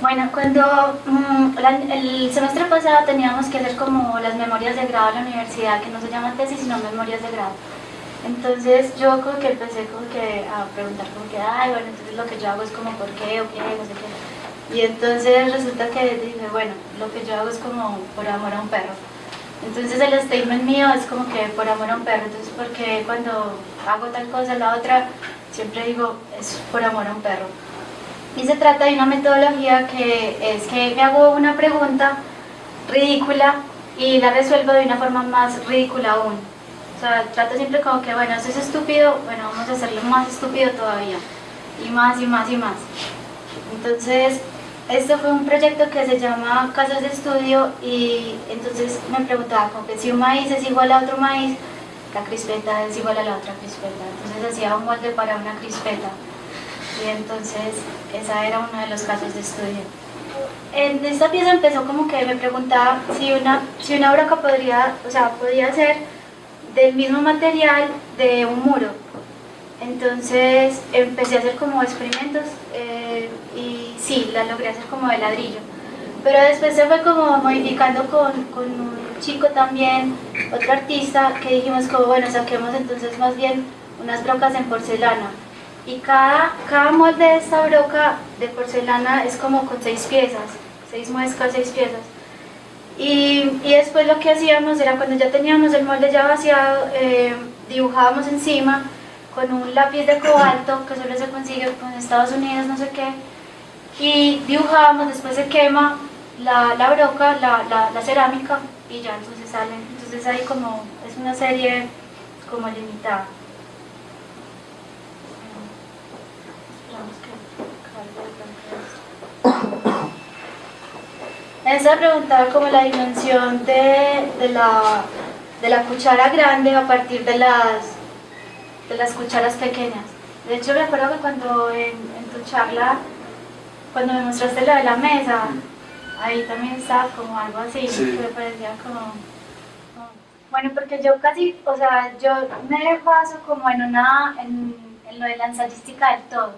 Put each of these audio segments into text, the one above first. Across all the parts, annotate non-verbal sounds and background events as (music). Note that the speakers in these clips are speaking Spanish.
Bueno, cuando mm, el semestre pasado teníamos que hacer como las memorias de grado de la universidad, que no se llaman tesis, sino memorias de grado. Entonces yo como que empecé como que a preguntar como que, ay, bueno, entonces lo que yo hago es como por qué o qué, no sé qué. Y entonces resulta que dije, bueno, lo que yo hago es como por amor a un perro. Entonces el statement mío es como que por amor a un perro, entonces porque cuando hago tal cosa, la otra, siempre digo, es por amor a un perro. Y se trata de una metodología que es que me hago una pregunta ridícula y la resuelvo de una forma más ridícula aún. O sea, trato siempre como que, bueno, esto es estúpido, bueno, vamos a hacerlo más estúpido todavía. Y más y más y más. Entonces, este fue un proyecto que se llama Casas de Estudio y entonces me preguntaba como que si un maíz es igual a otro maíz, la crispeta es igual a la otra crispeta. Entonces hacía un molde para una crispeta. Y entonces esa era uno de los casos de estudio. En esta pieza empezó como que me preguntaba si una, si una broca podría, o sea, podía ser del mismo material de un muro. Entonces empecé a hacer como experimentos eh, y sí, la logré hacer como de ladrillo. Pero después se fue como modificando con, con, un chico también, otro artista, que dijimos como, bueno, saquemos entonces más bien unas brocas en porcelana. Y cada, cada molde de esta broca de porcelana es como con seis piezas, seis muescas, seis piezas. Y, y después lo que hacíamos era cuando ya teníamos el molde ya vaciado, eh, dibujábamos encima con un lápiz de cobalto que solo se consigue en Estados Unidos, no sé qué, y dibujábamos, después se quema la, la broca, la, la, la, cerámica y ya entonces salen, entonces ahí como, es una serie como limitada. Esa preguntaba como la dimensión de, de, la, de la cuchara grande a partir de las de las cucharas pequeñas. De hecho, me acuerdo que cuando en, tu charla, cuando me mostraste lo de la mesa, ahí también estaba como algo así, que me parecía como, Bueno, porque yo casi, o sea, yo me baso como en una, en, en lo de la ensayística del todo.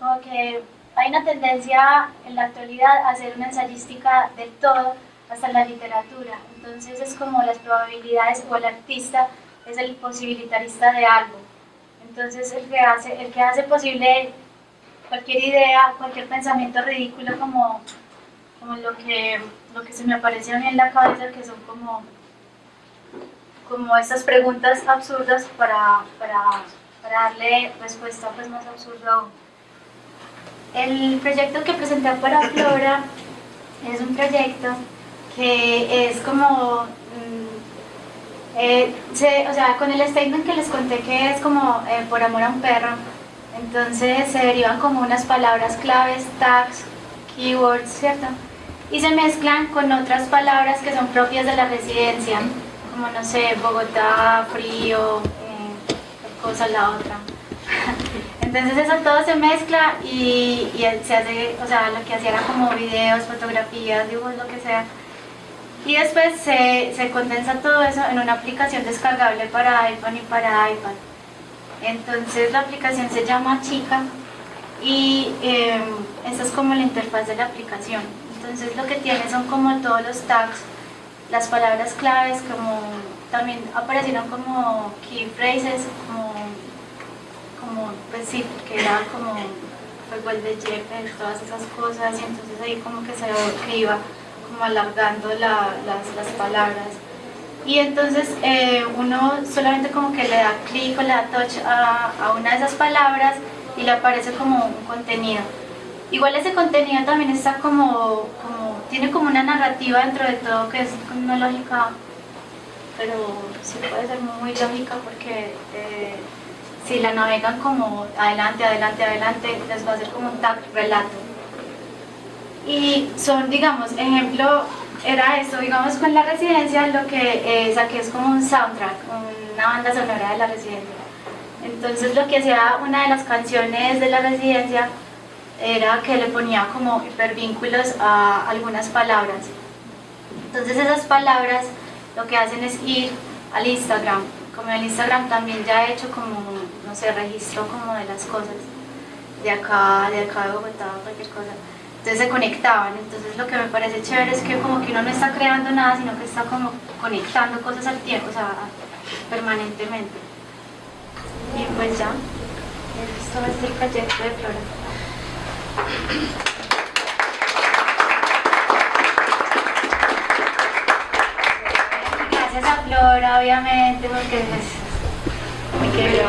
Como que hay una tendencia en la actualidad a hacer una ensayística del todo hasta la literatura. Entonces es como las probabilidades o el artista es el posibilitarista de algo. Entonces el que hace, el que hace posible cualquier idea, cualquier pensamiento ridículo como, como lo, que, lo que se me apareció a mí en la cabeza, que son como, como estas preguntas absurdas para, para, para darle respuesta pues, más absurda aún. El proyecto que presenté para Flora es un proyecto que es como eh, o sea, con el statement que les conté que es como eh, por amor a un perro, entonces se derivan como unas palabras claves, tags, keywords, ¿cierto? Y se mezclan con otras palabras que son propias de la residencia, como no sé, Bogotá, frío, eh, cosa la otra. (laughs) Entonces eso todo se mezcla y, y se hace, o sea, lo que hacía era como videos, fotografías, dibujos, lo que sea, y después se, se, condensa todo eso en una aplicación descargable para iPhone y para iPad. Entonces la aplicación se llama Chica y eh, esa es como la interfaz de la aplicación. Entonces lo que tiene son como todos los tags, las palabras claves, como también aparecieron como key phrases, como, como pues sí, porque era como fue el de Jeff, todas esas cosas, y entonces ahí como que se que iba como alargando las, las, palabras. Y entonces eh, uno solamente como que le da clic o le da touch a, a, una de esas palabras y le aparece como un contenido. Igual ese contenido también está como, como tiene como una narrativa dentro de todo que es una lógica, pero sí puede ser muy lógica porque eh, si la navegan como adelante, adelante, adelante, les va a hacer como un tag relato y son, digamos, ejemplo, era esto, digamos, con la residencia lo que eh, saqué es como un soundtrack, una banda sonora de la residencia. Entonces lo que hacía una de las canciones de la residencia era que le ponía como hipervínculos a algunas palabras. Entonces esas palabras lo que hacen es ir al Instagram. Como el Instagram también ya he hecho como, no sé, registro como de las cosas de acá, de acá de Bogotá, cualquier cosa. entonces se conectaban, entonces lo que me parece chévere es que como que uno no está creando nada, sino que está como conectando cosas al tiempo, o sea, permanentemente. Y pues ya, esto es el proyecto de Flora. Gracias a Flora, obviamente, porque es muy querido.